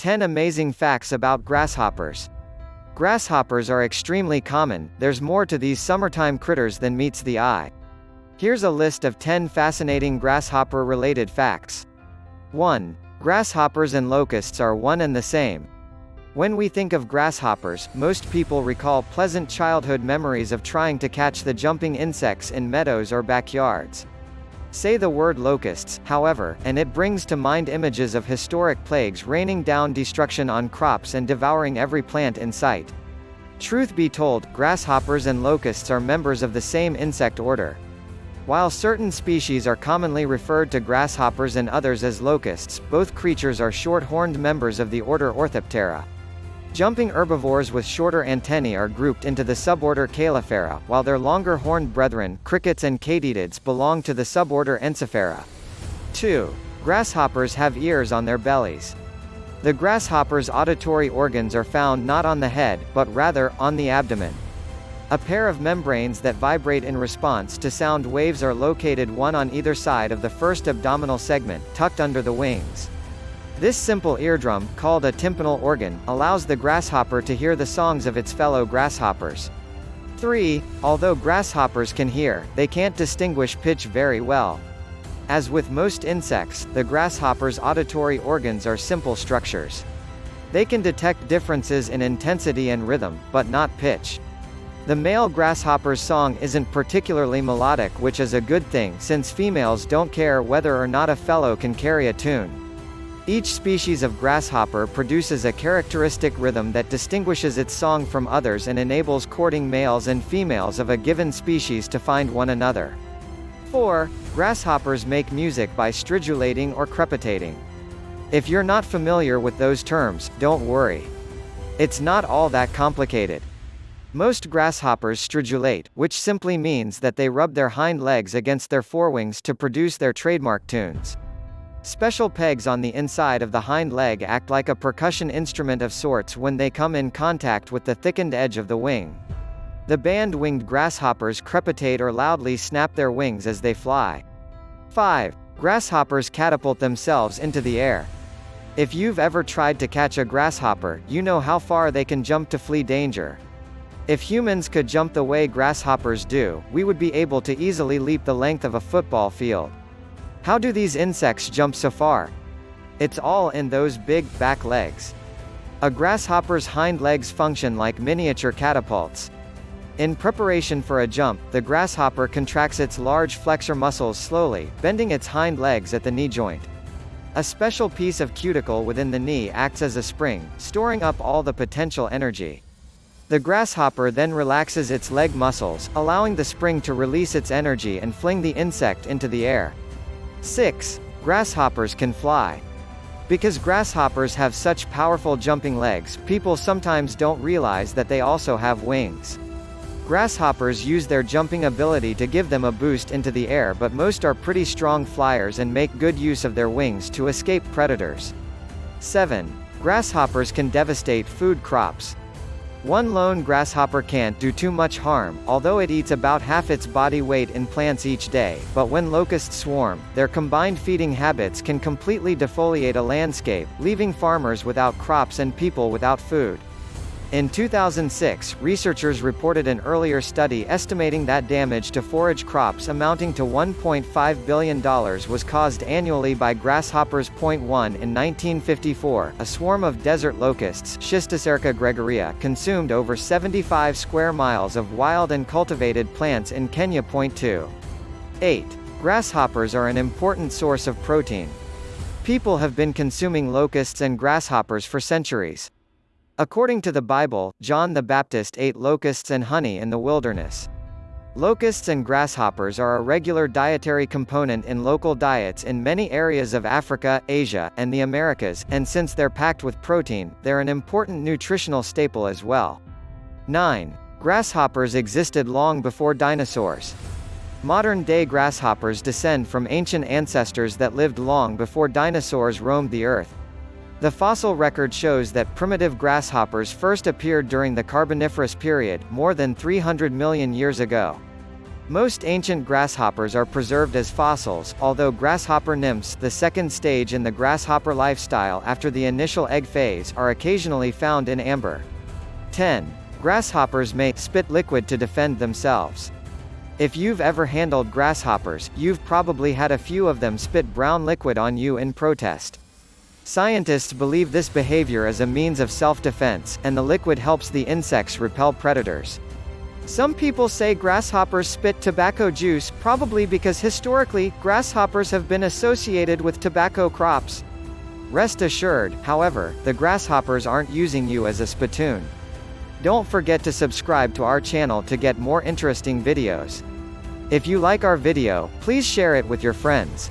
10 Amazing Facts About Grasshoppers. Grasshoppers are extremely common, there's more to these summertime critters than meets the eye. Here's a list of 10 fascinating grasshopper-related facts. 1. Grasshoppers and locusts are one and the same. When we think of grasshoppers, most people recall pleasant childhood memories of trying to catch the jumping insects in meadows or backyards. Say the word locusts, however, and it brings to mind images of historic plagues raining down destruction on crops and devouring every plant in sight. Truth be told, grasshoppers and locusts are members of the same insect order. While certain species are commonly referred to grasshoppers and others as locusts, both creatures are short-horned members of the order Orthoptera. Jumping herbivores with shorter antennae are grouped into the suborder Caelifera, while their longer horned brethren, crickets and katydids belong to the suborder Ensiphera. 2. Grasshoppers have ears on their bellies. The grasshopper's auditory organs are found not on the head, but rather, on the abdomen. A pair of membranes that vibrate in response to sound waves are located one on either side of the first abdominal segment, tucked under the wings. This simple eardrum, called a tympanal organ, allows the grasshopper to hear the songs of its fellow grasshoppers. 3. Although grasshoppers can hear, they can't distinguish pitch very well. As with most insects, the grasshopper's auditory organs are simple structures. They can detect differences in intensity and rhythm, but not pitch. The male grasshopper's song isn't particularly melodic which is a good thing since females don't care whether or not a fellow can carry a tune. Each species of grasshopper produces a characteristic rhythm that distinguishes its song from others and enables courting males and females of a given species to find one another. 4. Grasshoppers make music by stridulating or crepitating. If you're not familiar with those terms, don't worry. It's not all that complicated. Most grasshoppers stridulate, which simply means that they rub their hind legs against their forewings to produce their trademark tunes. Special pegs on the inside of the hind leg act like a percussion instrument of sorts when they come in contact with the thickened edge of the wing. The band-winged grasshoppers crepitate or loudly snap their wings as they fly. 5. Grasshoppers catapult themselves into the air. If you've ever tried to catch a grasshopper, you know how far they can jump to flee danger. If humans could jump the way grasshoppers do, we would be able to easily leap the length of a football field. How do these insects jump so far? It's all in those big, back legs. A grasshopper's hind legs function like miniature catapults. In preparation for a jump, the grasshopper contracts its large flexor muscles slowly, bending its hind legs at the knee joint. A special piece of cuticle within the knee acts as a spring, storing up all the potential energy. The grasshopper then relaxes its leg muscles, allowing the spring to release its energy and fling the insect into the air. 6. Grasshoppers can fly. Because grasshoppers have such powerful jumping legs, people sometimes don't realize that they also have wings. Grasshoppers use their jumping ability to give them a boost into the air but most are pretty strong flyers and make good use of their wings to escape predators. 7. Grasshoppers can devastate food crops. One lone grasshopper can't do too much harm, although it eats about half its body weight in plants each day, but when locusts swarm, their combined feeding habits can completely defoliate a landscape, leaving farmers without crops and people without food. In 2006, researchers reported an earlier study estimating that damage to forage crops amounting to $1.5 billion was caused annually by grasshoppers. Point 1 In 1954, a swarm of desert locusts Schistocerca gregaria consumed over 75 square miles of wild and cultivated plants in Kenya. Point 2. 8. Grasshoppers are an important source of protein. People have been consuming locusts and grasshoppers for centuries. According to the Bible, John the Baptist ate locusts and honey in the wilderness. Locusts and grasshoppers are a regular dietary component in local diets in many areas of Africa, Asia, and the Americas, and since they're packed with protein, they're an important nutritional staple as well. 9. Grasshoppers existed long before dinosaurs. Modern-day grasshoppers descend from ancient ancestors that lived long before dinosaurs roamed the earth. The fossil record shows that primitive grasshoppers first appeared during the Carboniferous period, more than 300 million years ago. Most ancient grasshoppers are preserved as fossils, although grasshopper nymphs the second stage in the grasshopper lifestyle after the initial egg phase are occasionally found in amber. 10. Grasshoppers may spit liquid to defend themselves. If you've ever handled grasshoppers, you've probably had a few of them spit brown liquid on you in protest. Scientists believe this behavior is a means of self-defense, and the liquid helps the insects repel predators. Some people say grasshoppers spit tobacco juice, probably because historically, grasshoppers have been associated with tobacco crops. Rest assured, however, the grasshoppers aren't using you as a spittoon. Don't forget to subscribe to our channel to get more interesting videos. If you like our video, please share it with your friends.